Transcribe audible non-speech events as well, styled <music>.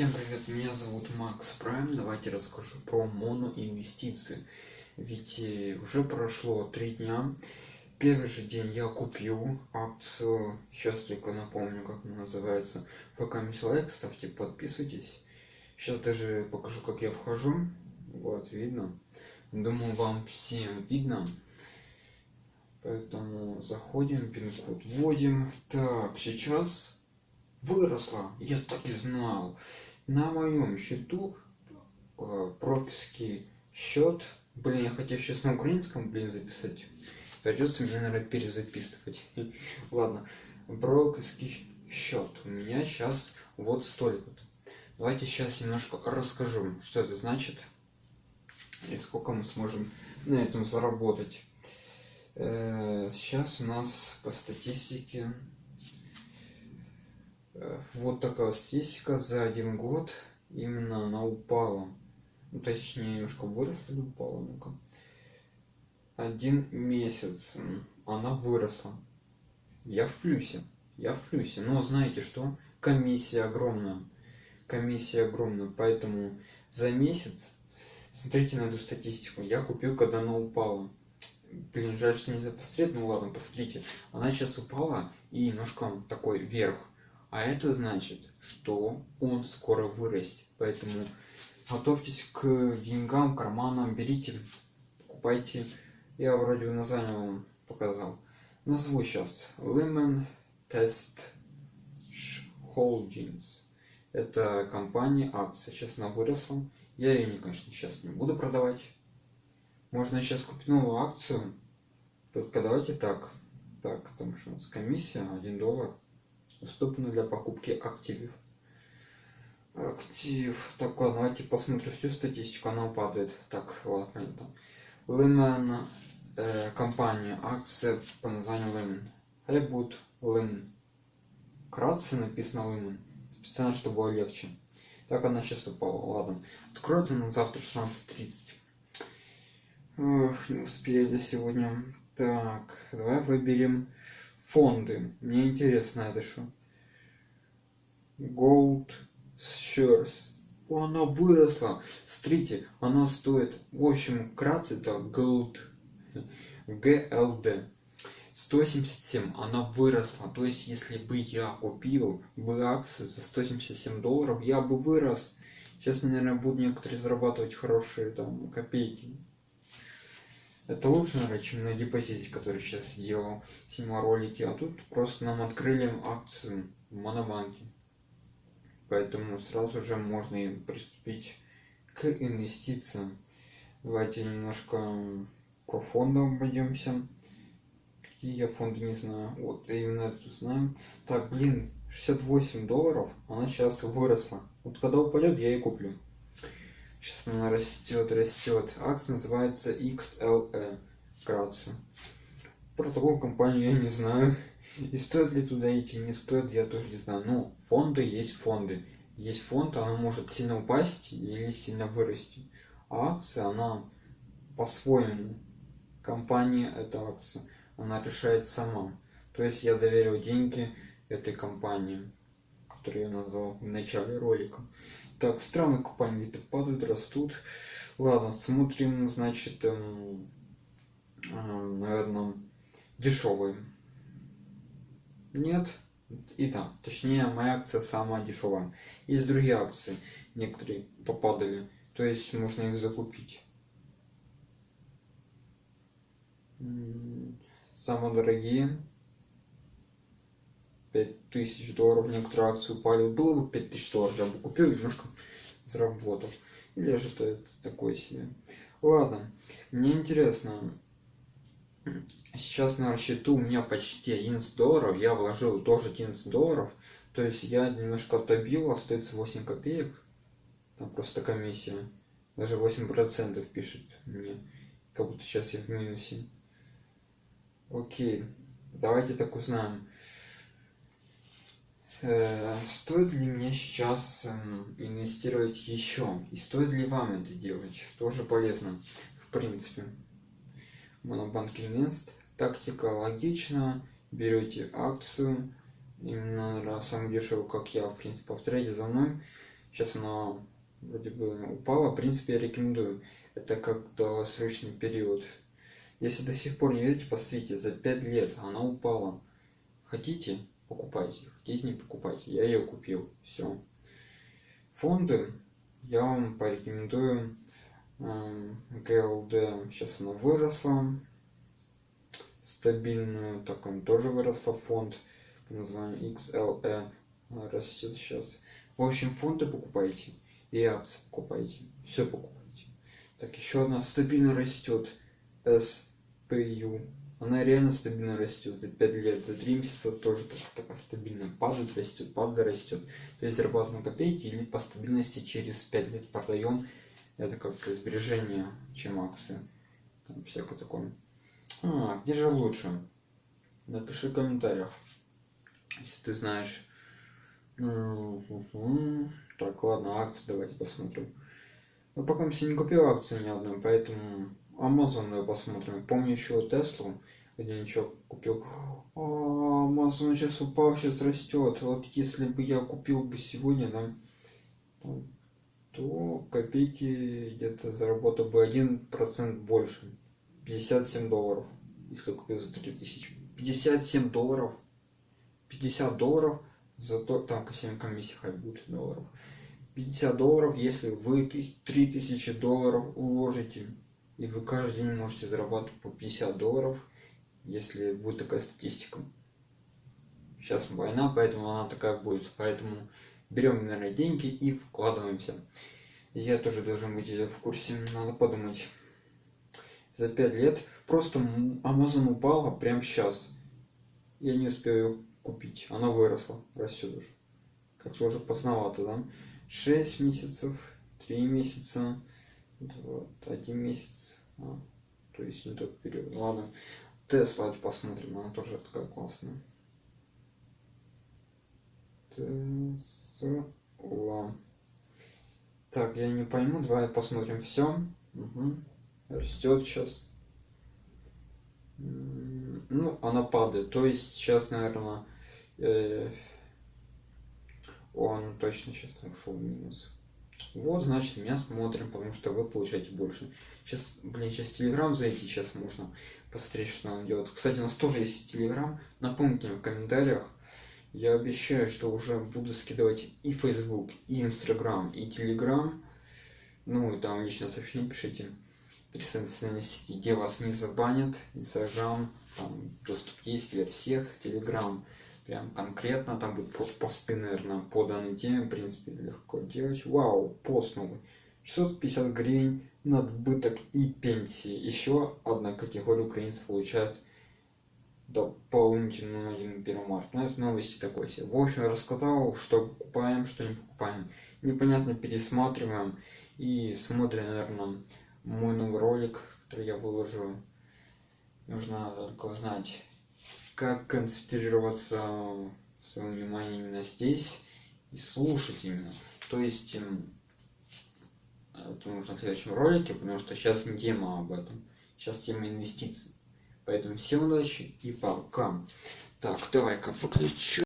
Всем привет, меня зовут Макс Прайм. Давайте расскажу про моноинвестиции. Ведь э, уже прошло три дня. Первый же день я купил акцию, сейчас только напомню, как она называется. Пока не лайк, ставьте, подписывайтесь. Сейчас даже покажу, как я вхожу. Вот, видно. Думаю, вам всем видно. Поэтому заходим, пин-код вводим. Так, сейчас выросла. Я так и знал. На моем счету э, прописки счет. Блин, я хотел сейчас на украинском, блин, записать. Придется мне, наверное, перезаписывать. <laughs> Ладно. Брокерский счет. У меня сейчас вот столько-то. Давайте сейчас немножко расскажу, что это значит и сколько мы сможем на этом заработать. Сейчас э, у нас по статистике вот такая статистика за один год именно она упала. Ну, точнее немножко выросла или упала ну-ка один месяц она выросла. Я в плюсе я в плюсе. Но знаете что? Комиссия огромная комиссия огромная. Поэтому за месяц смотрите на эту статистику я купил когда она упала. Блин жаль что нельзя посмотреть. Ну ладно посмотрите. Она сейчас упала и немножко такой вверх а это значит что он скоро вырастет. Поэтому готовьтесь к деньгам карманам берите покупайте. Я вроде название вам показал. Назову сейчас lemon test holdings. Это компания акция сейчас она выросла. Я ее не конечно сейчас не буду продавать. Можно сейчас купить новую акцию? Только давайте так. Так потому что у нас комиссия 1 доллар доступны для покупки активов. Актив так ладно давайте посмотрим всю статистику она падает. Так ладно это Lehman э, компания акция по названию Lehman Reboot Lehman кратце написано Lehman специально чтобы было легче. Так она сейчас упала ладно. Откроется на завтра 16.30 Ох, не успели сегодня. Так давай выберем фонды. Мне интересно это что gold shares. Она выросла. Смотрите она стоит в общем вкратце это gold. Gld 177 она выросла. То есть если бы я купил бы акции за 177 долларов я бы вырос. Сейчас наверное будут некоторые зарабатывать хорошие там копейки это лучше, наверное, чем на депозите, который сейчас делал, снимал. А тут просто нам открыли акцию в Монобанке. Поэтому сразу же можно и приступить к инвестициям. Давайте немножко по фондам пойдемся. Какие я фонды не знаю. Вот именно это знаем. Так, блин, 68 долларов, она сейчас выросла. Вот когда упадет, я и куплю. Сейчас она растет, растет. Акция называется XLE. Вкратце. Про такую компанию я не знаю. И стоит ли туда идти, не стоит, я тоже не знаю. Но фонды есть фонды. Есть фонд, она может сильно упасть или сильно вырасти. А акция, она по-своему. Компания это акция. Она решает сама. То есть я доверил деньги этой компании, которую я назвал в начале ролика. Так, странные компании где-то падают, растут. Ладно, смотрим, значит, эм, э, наверное, дешевые. Нет. И да, точнее, моя акция самая дешевая. Есть другие акции, некоторые попадали. То есть можно их закупить. Самые дорогие 5000 долларов некоторые акции упали было бы 5000 долларов я бы купил немножко заработал. Или же это такое себе. Ладно мне интересно. Сейчас на счету у меня почти 11 долларов я вложил тоже 11 долларов. То есть я немножко отобил остается 8 копеек. Там просто комиссия. Даже 8 процентов пишет мне. Как будто сейчас я в минусе. Окей давайте так узнаем стоит ли мне сейчас эм, инвестировать еще и стоит ли вам это делать тоже полезно в принципе монобанк инвест тактика логично берете акцию именно наверное, самую дешевую как я в принципе повторяйте за мной Сейчас она вроде бы упала. В принципе, я рекомендую. Это как долгосрочный период. Если до сих пор не верите, посмотрите, за 5 лет она упала. Хотите, покупайте. Хотите, не покупайте. Я ее купил. Все. Фонды я вам порекомендую ГЛД. Сейчас она выросла. Стабильную. Так, он тоже выросла фонд. По названию XLE. Растет сейчас. В общем, фонды покупайте. И акции покупайте. Все покупайте. Так, еще одна стабильно растет. SPU. Она реально стабильно растет за 5 лет, за 3 месяца тоже так, такая стабильно падает, растет, падает, растет. То есть зарабатываем копейки или по стабильности через 5 лет продаем. Это как сбережение, чем акции. Там всякое такое. А, где же лучше? Напиши в комментариях, если ты знаешь. Так, ладно, акции давайте посмотрим. Но пока я не купил акции ни одной, поэтому Давай посмотрим. Помню еще Теслу, где ничего купил. А, Amazon сейчас упал, сейчас растет. Вот если бы я купил бы сегодня, да, то копейки где-то заработал бы один процент больше. 57 долларов, если купил за 3000. 57 долларов. 50 долларов, зато там ко всем комиссии хоть будет долларов. 50 долларов, если вы 3000 долларов уложите, и вы каждый день можете зарабатывать по 50 долларов, если будет такая статистика. Сейчас война, поэтому она такая будет. Поэтому берем, наверное, деньги и вкладываемся. Я тоже должен быть в курсе, надо подумать. За 5 лет просто Amazon упала прямо сейчас. Я не успею купить. Она выросла, растет уже. Как-то уже поздновато, да? 6 месяцев, 3 месяца, вот, 1 месяц, а, то есть не тот период. Ладно, Тесла посмотрим, она тоже такая классная. Тесла. Так, я не пойму, давай посмотрим все. Угу. Растет сейчас. Ну, она падает. То есть сейчас, наверное, э, он точно сейчас ушел в минус. Вот, значит, меня смотрим, потому что вы получаете больше. Сейчас, блин, сейчас Телеграм зайти, сейчас можно посмотреть, что он делает. Кстати, у нас тоже есть Телеграм. Напомните мне в комментариях. Я обещаю, что уже буду скидывать и Facebook, и Instagram, и Telegram. Ну, и там лично сообщение пишите. Три социальные сети, где вас не забанят. Instagram, там доступ есть для всех. Telegram прям конкретно, там будут посты, наверное, по данной теме, в принципе, легко делать. Вау, пост новый. 650 гривен надбыток и пенсии. Еще одна категория украинцев получает дополнительную на 1 марта. Ну, это новости такой себе. В общем, рассказал, что покупаем, что не покупаем. Непонятно пересматриваем и смотрим, наверное, мой новый ролик, который я выложу. Нужно только знать, как концентрироваться своим вниманием именно здесь и слушать именно. То есть эм, это нужно в следующем ролике, потому что сейчас не тема об этом. Сейчас тема инвестиций. Поэтому всем удачи и пока. Так, давай-ка выключу.